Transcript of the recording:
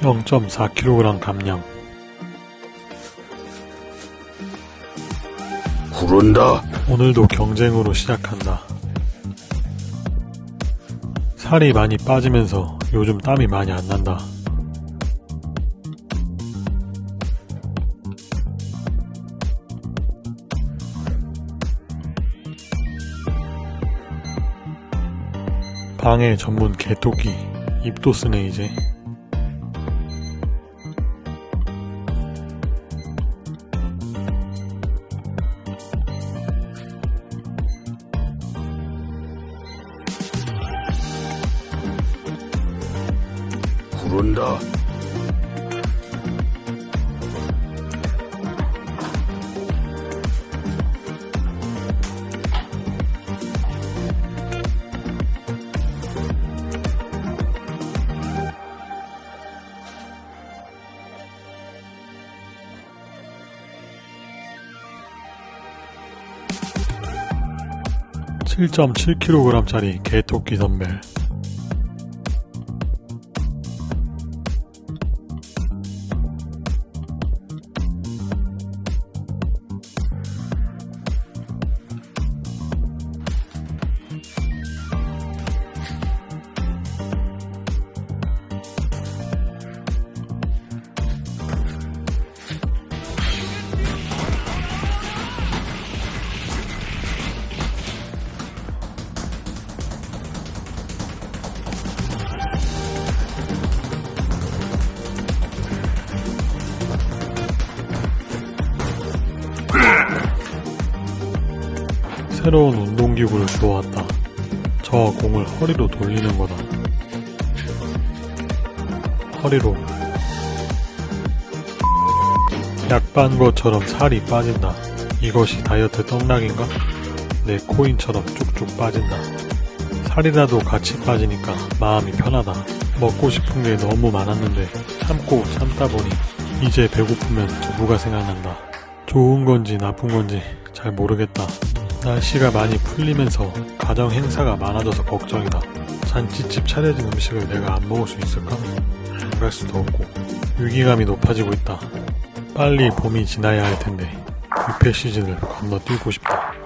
0.4kg 감량 구른다. 오늘도 경쟁으로 시작한다. 살이 많이 빠지면서 요즘 땀이 많이 안 난다. 방해 전문 개토끼 입도 쓰네 이제. 구른다. 칠 7.7kg짜리 개토끼 덤벨 새로운 운동기구를 주워왔다. 저 공을 허리로 돌리는 거다. 허리로. 약반 것처럼 살이 빠진다. 이것이 다이어트 떡락인가? 내 코인처럼 쭉쭉 빠진다. 살이라도 같이 빠지니까 마음이 편하다. 먹고 싶은 게 너무 많았는데 참고 참다 보니 이제 배고프면 두부가 생각난다. 좋은 건지 나쁜 건지 잘 모르겠다. 날씨가 많이 풀리면서 가정 행사가 많아져서 걱정이다. 잔치집 차려진 음식을 내가 안 먹을 수 있을까? 그럴 수도 없고 위기감이 높아지고 있다. 빨리 봄이 지나야 할 텐데 뷔페 시즌을 건너뛰고 싶다.